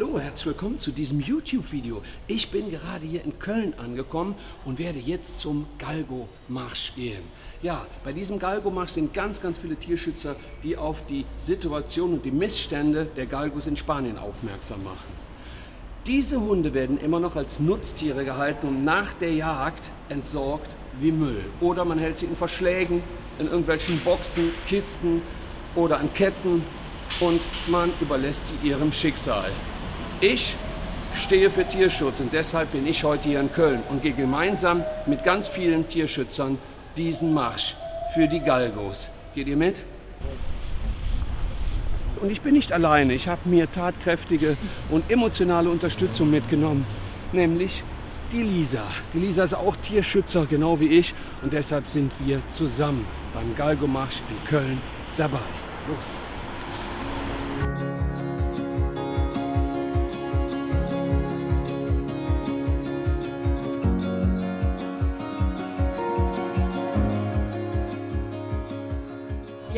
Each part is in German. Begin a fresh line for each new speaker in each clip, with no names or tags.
Hallo, herzlich willkommen zu diesem YouTube-Video. Ich bin gerade hier in Köln angekommen und werde jetzt zum Galgo-Marsch gehen. Ja, bei diesem Galgo-Marsch sind ganz, ganz viele Tierschützer, die auf die Situation und die Missstände der Galgos in Spanien aufmerksam machen. Diese Hunde werden immer noch als Nutztiere gehalten und nach der Jagd entsorgt wie Müll. Oder man hält sie in Verschlägen, in irgendwelchen Boxen, Kisten oder an Ketten und man überlässt sie ihrem Schicksal. Ich stehe für Tierschutz und deshalb bin ich heute hier in Köln und gehe gemeinsam mit ganz vielen Tierschützern diesen Marsch für die Galgos. Geht ihr mit? Und ich bin nicht alleine. Ich habe mir tatkräftige und emotionale Unterstützung mitgenommen, nämlich die Lisa. Die Lisa ist auch Tierschützer, genau wie ich. Und deshalb sind wir zusammen beim Galgomarsch in Köln dabei. Los!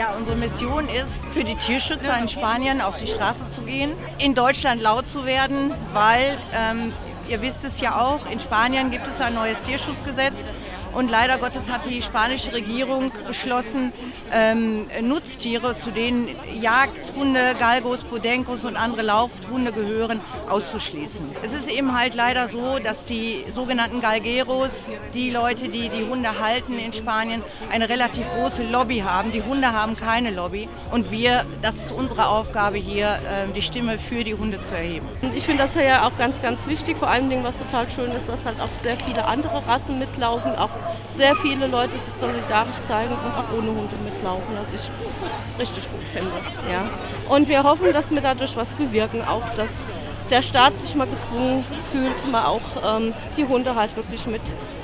Ja, unsere Mission ist, für die Tierschützer in Spanien auf die Straße zu gehen, in Deutschland laut zu werden, weil, ähm, ihr wisst es ja auch, in Spanien gibt es ein neues Tierschutzgesetz und leider Gottes hat die spanische Regierung beschlossen, ähm, Nutztiere, zu denen Jagdhunde, Galgos, Podencos und andere Laufhunde gehören, auszuschließen. Es ist eben halt leider so, dass die sogenannten Galgeros, die Leute, die die Hunde halten in Spanien, eine relativ große Lobby haben. Die Hunde haben keine Lobby und wir, das ist unsere Aufgabe hier, äh, die Stimme für die Hunde zu erheben.
Ich finde das ja auch ganz, ganz wichtig. Vor allem, was total schön ist, dass halt auch sehr viele andere Rassen mitlaufen, auch sehr viele Leute sich solidarisch zeigen und auch ohne Hunde mitlaufen, was ich richtig gut finde. Ja. Und wir hoffen, dass wir dadurch was bewirken, auch dass der Staat sich mal gezwungen fühlt, mal auch ähm, die Hunde halt wirklich mit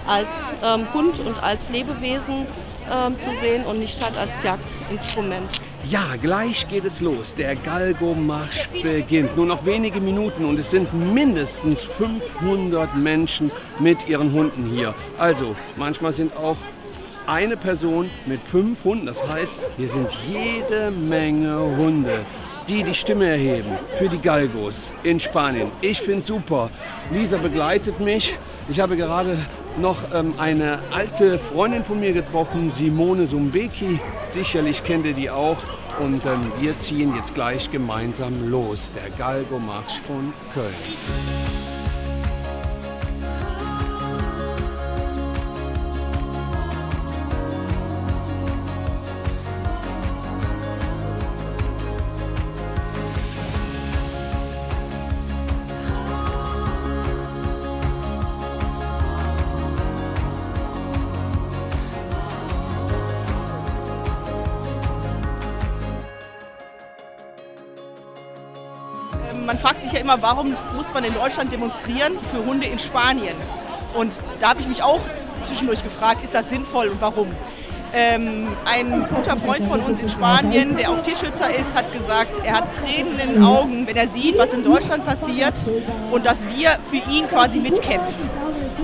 als ähm, Hund und als Lebewesen ähm, zu sehen und nicht halt als Jagdinstrument.
Ja, gleich geht es los. Der Galgo-Marsch beginnt. Nur noch wenige Minuten und es sind mindestens 500 Menschen mit ihren Hunden hier. Also, manchmal sind auch eine Person mit fünf Hunden. Das heißt, hier sind jede Menge Hunde die die Stimme erheben für die Galgos in Spanien. Ich finde super. Lisa begleitet mich. Ich habe gerade noch ähm, eine alte Freundin von mir getroffen, Simone Sumbeki. Sicherlich kennt ihr die auch. Und ähm, wir ziehen jetzt gleich gemeinsam los. Der Galgo-Marsch von Köln.
Man fragt sich ja immer, warum muss man in Deutschland demonstrieren für Hunde in Spanien? Und da habe ich mich auch zwischendurch gefragt, ist das sinnvoll und warum? Ähm, ein guter Freund von uns in Spanien, der auch Tierschützer ist, hat gesagt, er hat Tränen in den Augen, wenn er sieht, was in Deutschland passiert und dass wir für ihn quasi mitkämpfen.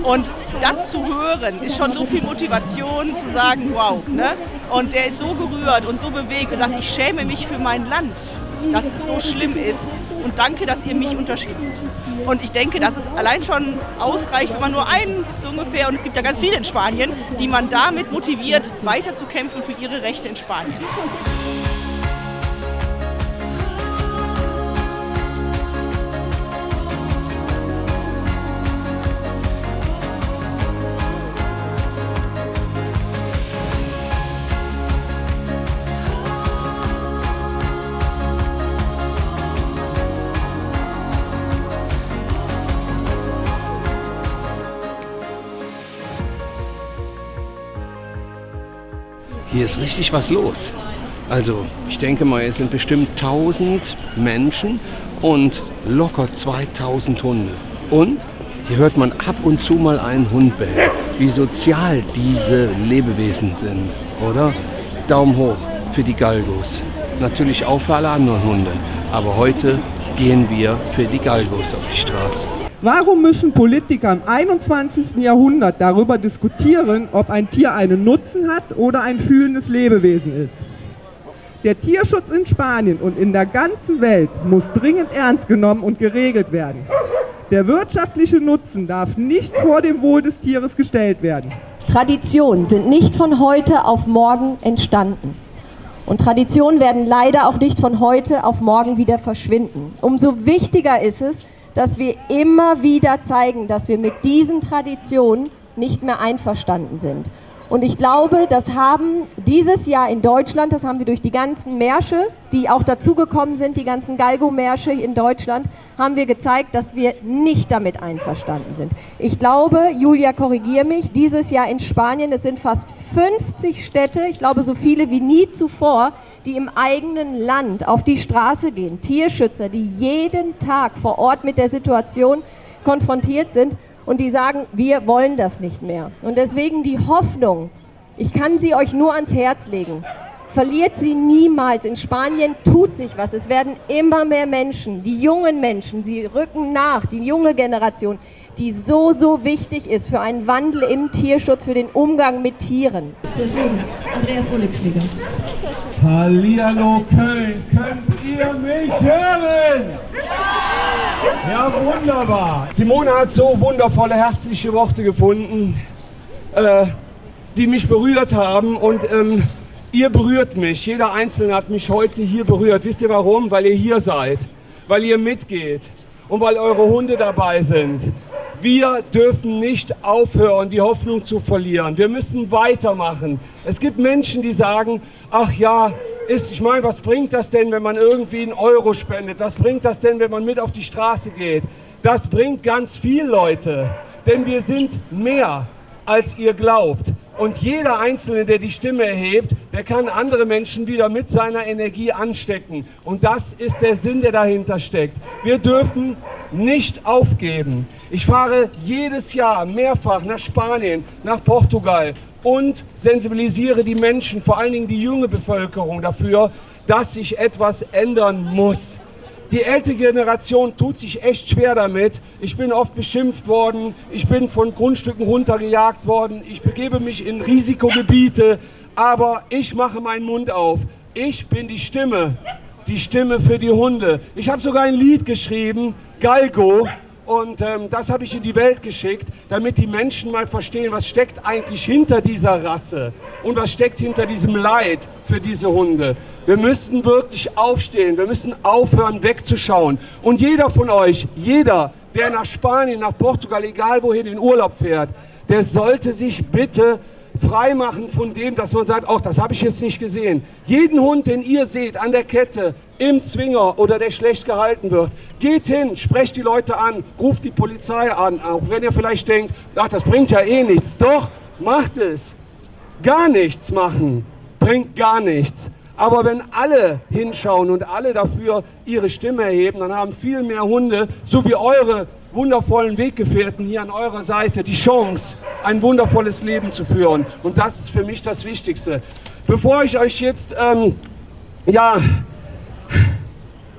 Und das zu hören, ist schon so viel Motivation zu sagen, wow. Ne? Und er ist so gerührt und so bewegt und sagt, ich schäme mich für mein Land, dass es so schlimm ist und danke, dass ihr mich unterstützt. Und ich denke, dass es allein schon ausreicht, wenn man nur einen so ungefähr, und es gibt ja ganz viele in Spanien, die man damit motiviert, weiterzukämpfen für ihre Rechte in Spanien.
Hier ist richtig was los. Also ich denke mal, es sind bestimmt 1000 Menschen und locker 2000 Hunde. Und hier hört man ab und zu mal einen Hund bellen. Wie sozial diese Lebewesen sind, oder? Daumen hoch für die Galgos. Natürlich auch für alle anderen Hunde. Aber heute gehen wir für die Galgos auf die Straße.
Warum müssen Politiker im 21. Jahrhundert darüber diskutieren, ob ein Tier einen Nutzen hat oder ein fühlendes Lebewesen ist? Der Tierschutz in Spanien und in der ganzen Welt muss dringend ernst genommen und geregelt werden. Der wirtschaftliche Nutzen darf nicht vor dem Wohl des Tieres gestellt werden.
Traditionen sind nicht von heute auf morgen entstanden. Und Traditionen werden leider auch nicht von heute auf morgen wieder verschwinden. Umso wichtiger ist es, dass wir immer wieder zeigen, dass wir mit diesen Traditionen nicht mehr einverstanden sind. Und ich glaube, das haben dieses Jahr in Deutschland, das haben wir durch die ganzen Märsche, die auch dazugekommen sind, die ganzen Galgo-Märsche in Deutschland, haben wir gezeigt, dass wir nicht damit einverstanden sind. Ich glaube, Julia, korrigiere mich, dieses Jahr in Spanien, es sind fast 50 Städte, ich glaube so viele wie nie zuvor, die im eigenen Land auf die Straße gehen, Tierschützer, die jeden Tag vor Ort mit der Situation konfrontiert sind und die sagen, wir wollen das nicht mehr. Und deswegen die Hoffnung, ich kann sie euch nur ans Herz legen. Verliert sie niemals. In Spanien tut sich was. Es werden immer mehr Menschen, die jungen Menschen, sie rücken nach, die junge Generation, die so, so wichtig ist für einen Wandel im Tierschutz, für den Umgang mit Tieren. Deswegen, Andreas Ohlepfleger.
Hallihallo Köln, könnt ihr mich hören? Ja, wunderbar. Simone hat so wundervolle, herzliche Worte gefunden, äh, die mich berührt haben und ähm, ihr berührt mich. Jeder Einzelne hat mich heute hier berührt. Wisst ihr warum? Weil ihr hier seid, weil ihr mitgeht und weil eure Hunde dabei sind. Wir dürfen nicht aufhören, die Hoffnung zu verlieren. Wir müssen weitermachen. Es gibt Menschen, die sagen, ach ja, ist, ich meine, was bringt das denn, wenn man irgendwie einen Euro spendet? Was bringt das denn, wenn man mit auf die Straße geht? Das bringt ganz viel, Leute. Denn wir sind mehr, als ihr glaubt. Und jeder Einzelne, der die Stimme erhebt, der kann andere Menschen wieder mit seiner Energie anstecken. Und das ist der Sinn, der dahinter steckt. Wir dürfen nicht aufgeben. Ich fahre jedes Jahr mehrfach nach Spanien, nach Portugal und sensibilisiere die Menschen, vor allen Dingen die junge Bevölkerung dafür, dass sich etwas ändern muss. Die ältere Generation tut sich echt schwer damit. Ich bin oft beschimpft worden, ich bin von Grundstücken runtergejagt worden, ich begebe mich in Risikogebiete, aber ich mache meinen Mund auf. Ich bin die Stimme, die Stimme für die Hunde. Ich habe sogar ein Lied geschrieben, Galgo, und ähm, das habe ich in die Welt geschickt, damit die Menschen mal verstehen, was steckt eigentlich hinter dieser Rasse und was steckt hinter diesem Leid für diese Hunde. Wir müssen wirklich aufstehen, wir müssen aufhören wegzuschauen. Und jeder von euch, jeder, der nach Spanien, nach Portugal, egal wohin in Urlaub fährt, der sollte sich bitte freimachen von dem, dass man sagt, ach, das habe ich jetzt nicht gesehen. Jeden Hund, den ihr seht an der Kette, im Zwinger oder der schlecht gehalten wird, geht hin, sprecht die Leute an, ruft die Polizei an, auch wenn ihr vielleicht denkt, ach, das bringt ja eh nichts. Doch, macht es. Gar nichts machen bringt gar nichts. Aber wenn alle hinschauen und alle dafür ihre Stimme erheben, dann haben viel mehr Hunde, so wie eure wundervollen Weggefährten hier an eurer Seite, die Chance, ein wundervolles Leben zu führen. Und das ist für mich das Wichtigste. Bevor ich euch jetzt, ähm, ja,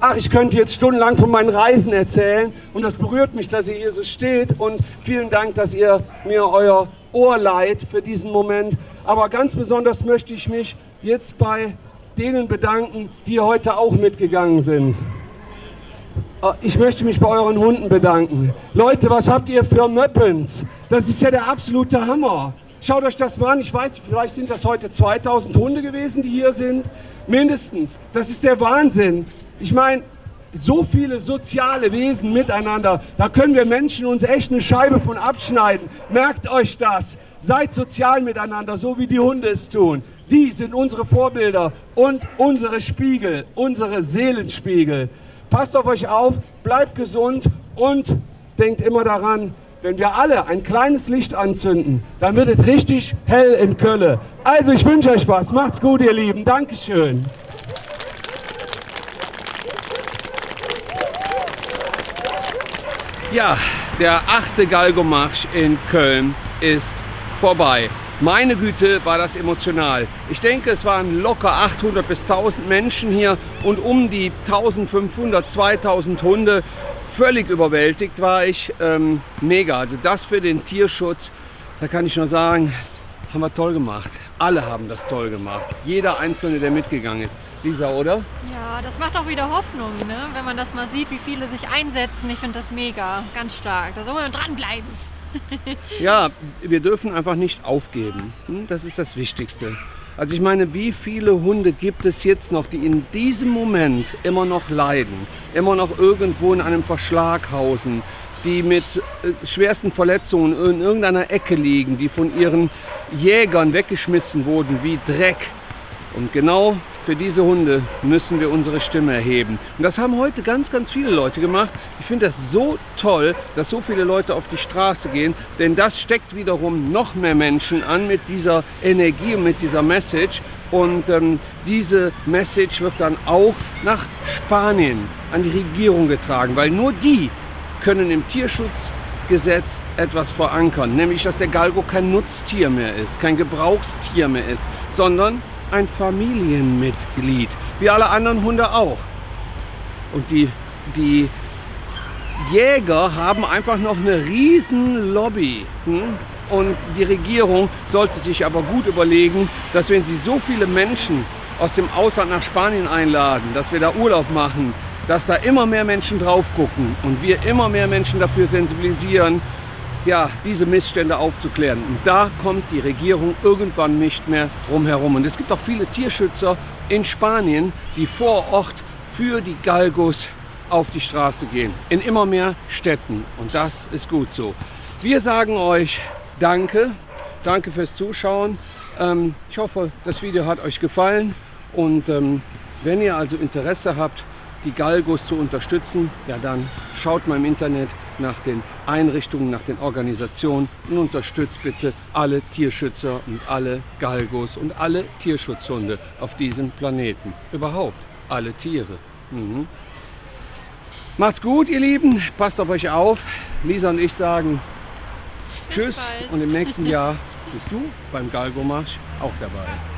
ach, ich könnte jetzt stundenlang von meinen Reisen erzählen und das berührt mich, dass ihr hier so steht und vielen Dank, dass ihr mir euer Ohr leiht für diesen Moment. Aber ganz besonders möchte ich mich jetzt bei denen bedanken, die heute auch mitgegangen sind. Äh, ich möchte mich bei euren Hunden bedanken. Leute, was habt ihr für Möppens? Das ist ja der absolute Hammer. Schaut euch das mal an. Ich weiß, vielleicht sind das heute 2000 Hunde gewesen, die hier sind. Mindestens. Das ist der Wahnsinn. Ich meine, so viele soziale Wesen miteinander. Da können wir Menschen uns echt eine Scheibe von abschneiden. Merkt euch das. Seid sozial miteinander, so wie die Hunde es tun. Die sind unsere Vorbilder und unsere Spiegel, unsere Seelenspiegel. Passt auf euch auf, bleibt gesund und denkt immer daran, wenn wir alle ein kleines Licht anzünden, dann wird es richtig hell in Köln. Also ich wünsche euch was. Macht's gut, ihr Lieben. Dankeschön.
Ja, der achte Galgomarsch in Köln ist vorbei. Meine Güte, war das emotional. Ich denke, es waren locker 800 bis 1000 Menschen hier und um die 1500, 2000 Hunde. Völlig überwältigt war ich. Ähm, mega. Also das für den Tierschutz, da kann ich nur sagen,
haben wir toll gemacht. Alle haben das toll gemacht. Jeder Einzelne, der mitgegangen ist. Lisa, oder?
Ja, das macht auch wieder Hoffnung, ne? wenn man das mal sieht, wie viele sich einsetzen. Ich finde das mega, ganz stark. Da soll man dranbleiben.
Ja, wir dürfen einfach nicht aufgeben. Hm, Das ist das Wichtigste. Also ich meine, wie viele Hunde gibt es jetzt noch, die in diesem Moment immer noch leiden, immer noch irgendwo in einem Verschlag hausen, die mit äh, schwersten Verletzungen in irgendeiner Ecke liegen, die von ihren Jägern weggeschmissen wurden wie Dreck. Und genau für diese Hunde müssen wir unsere Stimme erheben. Und das haben heute ganz, ganz viele Leute gemacht. Ich finde das so toll, dass so viele Leute auf die Straße gehen, denn das steckt wiederum noch mehr Menschen an mit dieser Energie und mit dieser Message. Und ähm, diese Message wird dann auch nach Spanien an die Regierung getragen, weil nur die können im Tierschutzgesetz etwas verankern, nämlich dass der Galgo kein Nutztier mehr ist, kein Gebrauchstier mehr ist, sondern ein Familienmitglied, wie alle anderen Hunde auch. Und die, die Jäger haben einfach noch eine riesen Lobby. Hm? Und die Regierung sollte sich aber gut überlegen, dass wenn sie so viele Menschen aus dem Ausland nach Spanien einladen, dass wir da Urlaub machen, dass da immer mehr Menschen drauf gucken und wir immer mehr Menschen dafür sensibilisieren, ja, diese Missstände aufzuklären. Und da kommt die Regierung irgendwann nicht mehr drum herum. Und es gibt auch viele Tierschützer in Spanien, die vor Ort für die Galgos auf die Straße gehen. In immer mehr Städten. Und das ist gut so. Wir sagen euch Danke. Danke fürs Zuschauen. Ähm, ich hoffe, das Video hat euch gefallen. Und ähm, wenn ihr also Interesse habt, die Galgos zu unterstützen, ja dann schaut mal im Internet nach den Einrichtungen, nach den Organisationen und unterstützt bitte alle Tierschützer und alle Galgos und alle Tierschutzhunde auf diesem Planeten. Überhaupt alle Tiere. Mhm. Macht's gut, ihr Lieben. Passt auf euch auf. Lisa und ich sagen Tschüss und im nächsten Jahr bist du beim Galgo-Marsch auch dabei.